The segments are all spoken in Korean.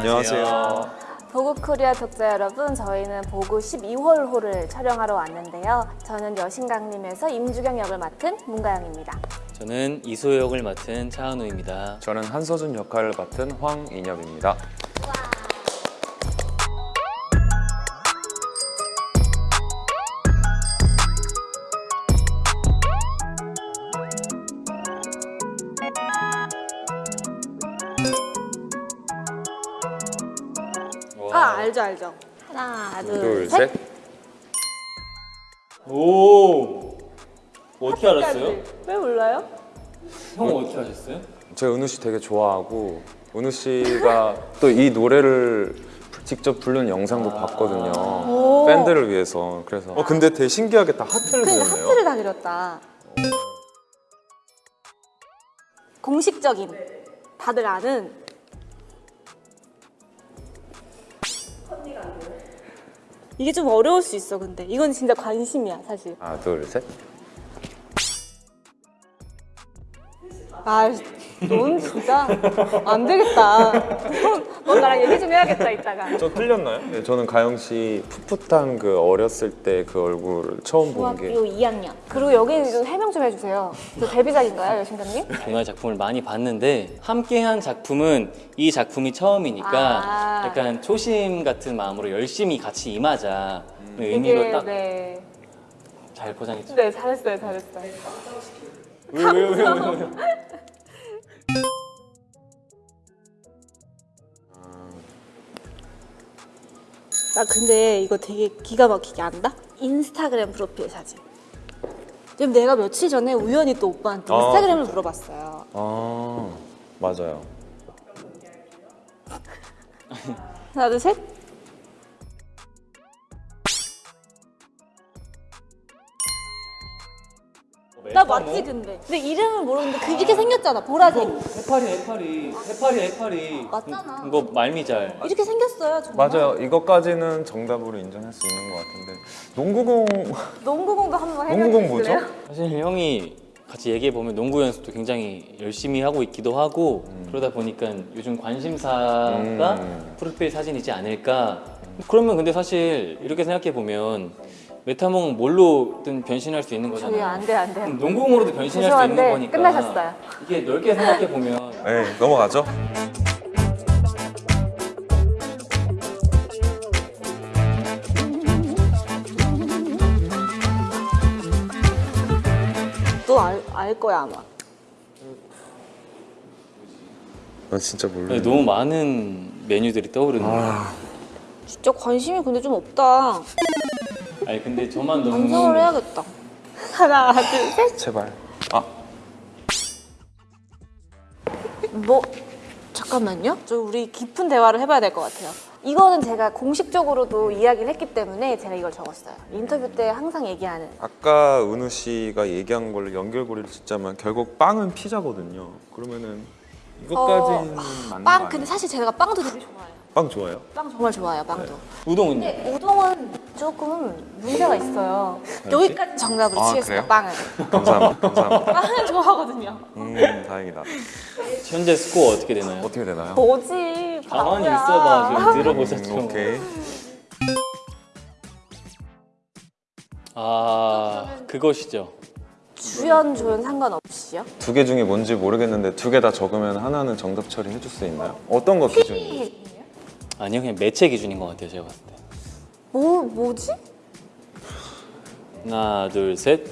안녕하세요. 보고 코리아 독자 여러분, 저희는 보고 12월 호를 촬영하러 왔는데요. 저는 여신강림에서 임주경 역을 맡은 문가영입니다. 저는 이소희 역을 맡은 차은우입니다. 저는 한서준 역할을 맡은 황인엽입니다. 아, 알죠, 알죠. 하나, 둘, 둘, 셋. 셋. 오 어떻게 알았어요? 왜 몰라요? 형 어떻게 하셨어요? 제가 은우 씨 되게 좋아하고 은우 씨가 또 이 노래를 직접 부른 영상도 봤거든요. 오. 팬들을 위해서. 그래서 어 근데 되게 신기하게 다 하트를 그러니까 그렸네요. 하트를 다 그렸다. 공식적인 다들 아는 이게 좀 어려울 수 있어 근데 이건 진짜 관심이야 사실 하나, 둘, 셋. 아 넌 진짜 안 되겠다 넌, 넌 나랑 얘기 좀 해야겠다 이따가 저 틀렸나요? 네, 저는 가영 씨 풋풋한 그 어렸을 때 그 얼굴을 처음 본 중학교 게 2학년 그리고 여기 좀 해명 좀 해주세요 저 데뷔작인가요 여신감님? 동화 작품을 많이 봤는데 함께한 작품은 이 작품이 처음이니까 아. 약간 초심 같은 마음으로 열심히 같이 임하자 그 의미로 딱잘 네. 포장했죠. 네 잘했어요 잘했어요 왜왜왜왜 나 근데 이거 되게 기가 막히게 안다? 인스타그램 프로필 사진. 지금 내가 며칠 전에 우연히 또 오빠한테 아, 인스타그램을 물어봤어요. 아, 맞아요. 하나, 둘, 셋. 나 맞지 근데. 근데 이름을 모르는데 그렇게 생겼잖아 보라색. 해파리 해파리 해파리 해파리 맞잖아. 이거 말미잘 이렇게 생겼어요 정말. 맞아요. 이것까지는 정답으로 인정할 수 있는 것 같은데 농구공 농구공도 한번? 농구공 뭐죠? 사실 형이 같이 얘기해 보면 농구 연습도 굉장히 열심히 하고 있기도 하고 그러다 보니까 요즘 관심사가 음. 프로필 사진이지 않을까. 그러면 근데 사실 이렇게 생각해 보면 메타몽 뭘로든 변신할 수 있는 거잖아요. 안돼 안돼. 농구공으로도 변신할 수 있는 죄송한데 거니까. 끝나셨어요. 이게 넓게 생각해 보면 네, 넘어가죠. 또알 거야 아마. 나 진짜 몰라. 네, 너무 많은 메뉴들이 떠오르는 아. 진짜 관심이 근데 좀 없다. 아니 근데 저만 너무 완성을 해야겠다. 하나, 둘, 셋. 제발. 아, 뭐 잠깐만요. 저 우리 깊은 대화를 해봐야 될 것 같아요. 이거는 제가 공식적으로도 이야기를 했기 때문에 제가 이걸 적었어요. 인터뷰 때 항상 얘기하는. 아까 은우 씨가 얘기한 걸로 연결고리를 짓자면 결국 빵은 피자거든요. 그러면은 이것까지는 맞는 거 빵? 근데 사실 제가 빵도 되게 좋아해요. 빵 좋아요? 빵 정말 좋아해요. 빵도. 우동은요? 근데 우동은 조금 문제가 있어요. 여기까지 정답으로 아, 치겠습니다. 그래요? 빵을. 감사합니다. 감사합니다. 빵은 좋아하거든요. 음, 다행이다. 현재 스코어 어떻게 되나요? 어떻게 되나요? 뭐지? 가만히 바보야. 있어봐 좀 들어보자 좀. 음, 오케이. 아 그것이죠. 주연 조연 상관없이요? 두 개 중에 뭔지 모르겠는데 두 개 다 적으면 하나는 정답 처리해 줄 수 있나요? 어떤 거 기준이에요? 아니요 그냥 매체 기준인 것 같아요 제가 봤을 때. 뭐 뭐지? 하나 둘 셋.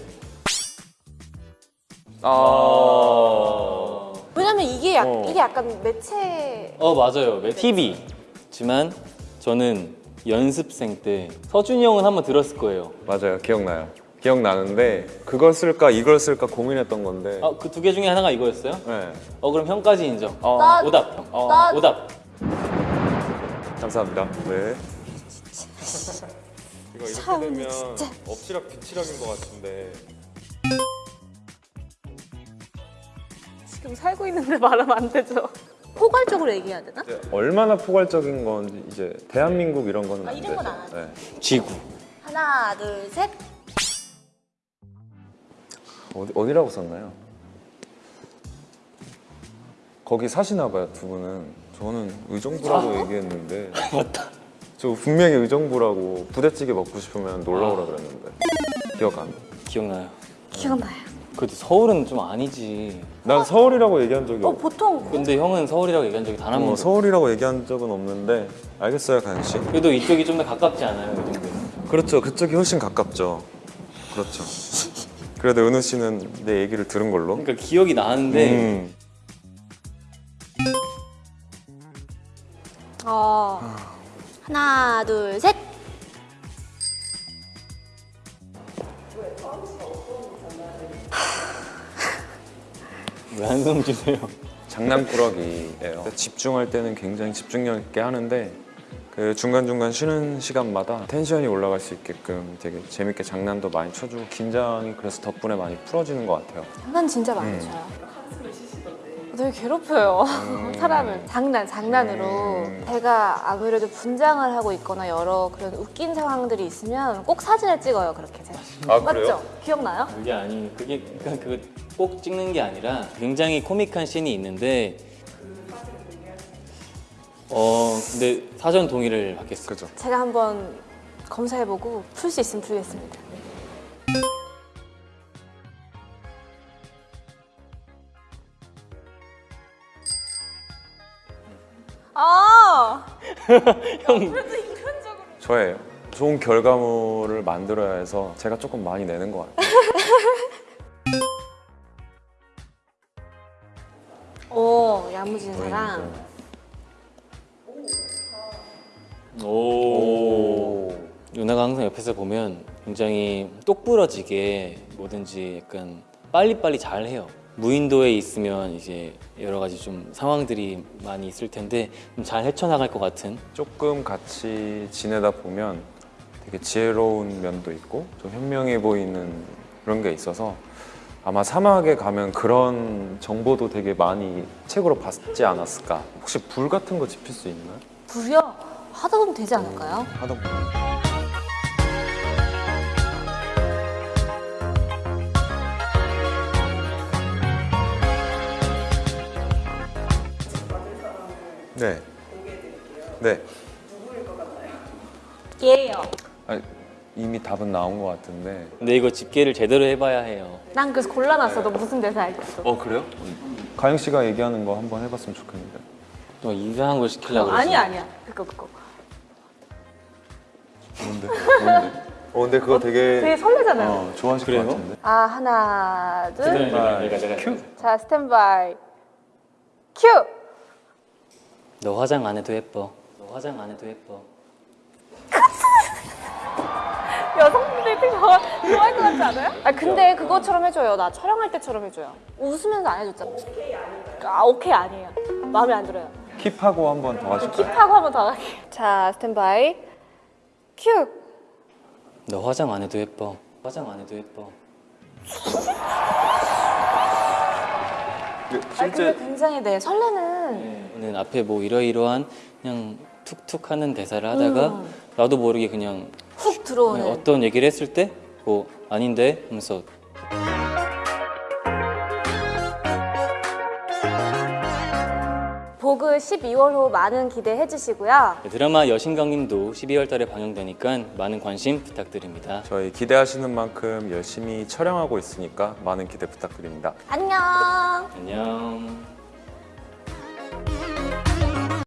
아. 왜냐면 이게 약, 어. 이게 약간 매체 어 맞아요. TV지만 저는 연습생 때 서준이 형은 한번 들었을 거예요. 맞아요. 기억나요. 기억나는데 그걸 쓸까 이걸 쓸까 고민했던 건데. 아 그 두 개 중에 하나가 이거였어요? 네. 어 그럼 형까지 인정. 어, 나- 오답. 어, 나- 오답. 감사합니다. 네. 이거 이렇게 참, 되면 진짜. 엎치락 뒤치락인 것 같은데. 지금 살고 있는데 말하면 안 되죠. 포괄적으로 얘기해야 되나? 이제 얼마나 포괄적인 건지 이제 대한민국 이런 거는 아, 안 이런 되죠. 건안 하죠. 네. 지구. 하나, 둘, 셋. 어디 어디라고 썼나요? 거기 사시나 봐요 두 분은 저는 의정부라고 얘기했는데 맞다. 저 분명히 의정부라고 부대찌개 먹고 싶으면 놀러 오라 그랬는데 기억 안 나. 기억나요. 기억나요. 그래도 서울은 좀 아니지. 난 서울이라고 얘기한 적이 어 없고 보통 근데 형은 서울이라고 얘기한 적이 단한 어, 번도. 서울이라고 얘기한 적은 없는데 알겠어요 가연 씨. 그래도 이쪽이 좀 더 가깝지 않아요, 이 정도. 그렇죠 그쪽이 훨씬 가깝죠. 그렇죠. 그래도 은우 씨는 내 얘기를 들은 걸로. 그러니까 기억이 나는데 음. 어 하나 둘 셋. 왜 한숨 주세요? 장난꾸러기예요. 집중할 때는 굉장히 집중력 있게 하는데 그 중간중간 쉬는 시간마다 텐션이 올라갈 수 있게끔 되게 재밌게 장난도 많이 쳐주고 긴장이 그래서 덕분에 많이 풀어지는 것 같아요. 장난 진짜 많이 음. 쳐요. 되게 괴롭혀요 사람을 장난 장난으로 음. 제가 아무래도 분장을 하고 있거나 여러 그런 웃긴 상황들이 있으면 꼭 사진을 찍어요 그렇게 제가 아, 맞죠? 그래요? 기억나요? 그게 아니 그게 그러니까 그거 꼭 찍는 게 아니라 굉장히 코믹한 씬이 있는데 어 근데 사전 동의를 받겠어요. 그죠? 제가 한번 검사해보고 풀 수 있으면 풀겠습니다 아 형 저예요. 좋은 결과물을 만들어야 해서 제가 조금 많이 내는 것 같아요. 오 야무진 사람 오. 오. 누나가 항상 옆에서 보면 굉장히 똑부러지게 뭐든지 약간 빨리빨리 잘 해요. 무인도에 있으면 이제 여러 가지 좀 상황들이 많이 있을 텐데 좀잘 헤쳐나갈 것 같은 조금 같이 지내다 보면 되게 지혜로운 면도 있고 좀 현명해 보이는 그런 게 있어서 아마 사막에 가면 그런 정보도 되게 많이 책으로 봤지 않았을까. 혹시 불 같은 거 지필 수 있나요? 불이요? 하다 보면 되지 않을까요? 하다 보면. 네. 네. 예요 아니, 이미 답은 나온 것 같은데. 근데 이거 집계를 제대로 해봐야 해요. 난 그래서 골라놨어 너 무슨 대사 할겠어 어 그래요? 가영 씨가 얘기하는 거 한번 해봤으면 좋겠는데. 또 이상한 걸 시키려고 어, 그러지. 아니야 아니야 그거 그거 뭔데? 뭔데? 어 근데 그거 되게 되게 설레잖아요 어, 좋아하실 그래요? 것 같은데. 아 하나 둘 큐. 자 스탠바이 큐! 너 화장 안 해도 예뻐. 너 화장 안 해도 예뻐. 여성분들이 되게 좋아- 좋아할 것 같지 않아요? 아 근데 그것처럼 해줘요 나 촬영할 때처럼 해줘요 웃으면서 안 해줬잖아 아 오케이 아니에요 마음에 안 들어요 keep하고 한 번 더 하실까요? keep하고 한 번더 할게요 자 스탠바이 큐! 너 화장 안 해도 예뻐. 화장 안 해도 예뻐. 아 근데 굉장히 네 설레는 저는 앞에 뭐 이러이러한 그냥 툭툭 하는 대사를 하다가 음. 나도 모르게 그냥 훅 들어오는 어떤 얘기를 했을 때 뭐 아닌데 하면서 보그 12월 호 많은 기대해 주시고요 드라마 여신강림도 12월 달에 방영되니까 많은 관심 부탁드립니다. 저희 기대하시는 만큼 열심히 촬영하고 있으니까 많은 기대 부탁드립니다. 안녕 안녕.